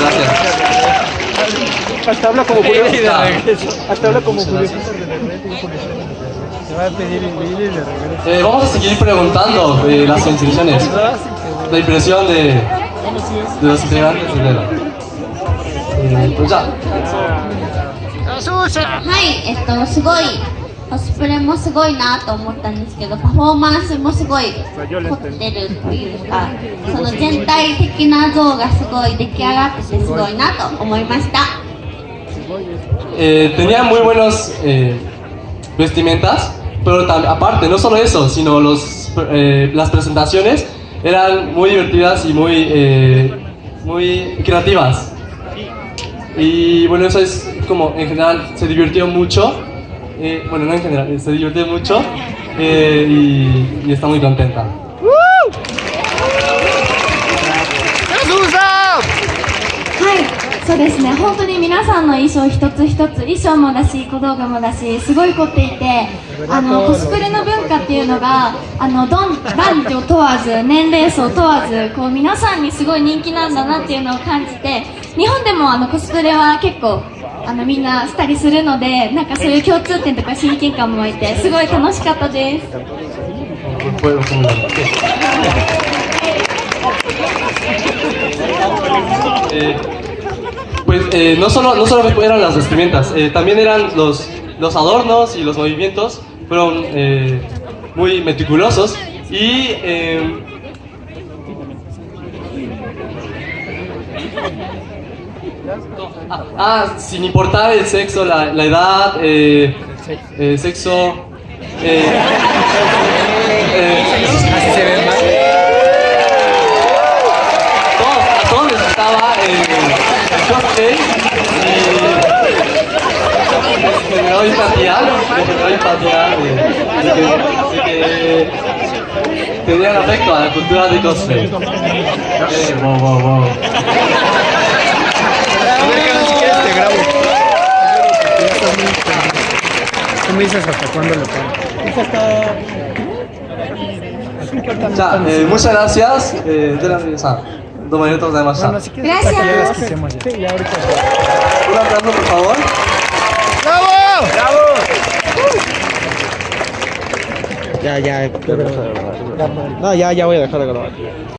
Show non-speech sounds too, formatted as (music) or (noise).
gracias. Hasta habla como Julio. Ya. Hasta habla como Muchas Julio. gracias. Se va a pedir el video y de regreso. Eh, vamos a seguir preguntando eh, las inscripciones. La impresión de, de los integrantes de Vela. Eh, pues ya. はい、えっと、すごい、 コスプレもすごいなと思ったんですけど、パフォーマンスもすごい凝ってるっていうか、その全体的な像がすごい出来上がっててすごいなと思いました。 Eh, tenían muy buenos eh, vestimentas, pero tam- aparte, no solo eso, sino los, eh, las presentaciones eran muy divertidas y muy, eh, muy creativas. Y bueno, eso es como en general se divirtió mucho. Eh, bueno, no en general, eh, se divirtió mucho eh, y, y está muy contenta. はい、そうですね。本当に皆さんの衣装一つ一つ、衣装もだし、小道具もだし、すごい凝っていて、あのコスプレの文化っていうのが、あのどん男女問わず、年齢層問わず、こう皆さんにすごい人気なんだなっていうのを感じて、日本でもあのコスプレは結構。あのみんなしたりするので、なんかそういう共通点とか親近感も湧いて、すごい楽しかったです。 Fue- fue muy bueno. Eh, pues (laughs) eh, no, solo, no solo eran las vestimentas, eh, también eran los, los adornos y los movimientos, fueron eh, muy meticulosos y eh, ah, sin importar el sexo, la, la edad, eh, eh, sexo, eh, (laughs) eh, Así se ve más. todos, a todos les gustaba el cosplay y les generó empatía, les generó empatía de, de que, de que tenían afecto a la cultura de cosplay. Eh, wow, wow, wow. me dices hasta cuándo pongo. muchas gracias. Eh, de de más. Gracias. Ya. Un aplauso, por favor. ¡Bravo! ¡Bravo! Ya, ya, ya, no, ya, ya voy a dejar de grabar.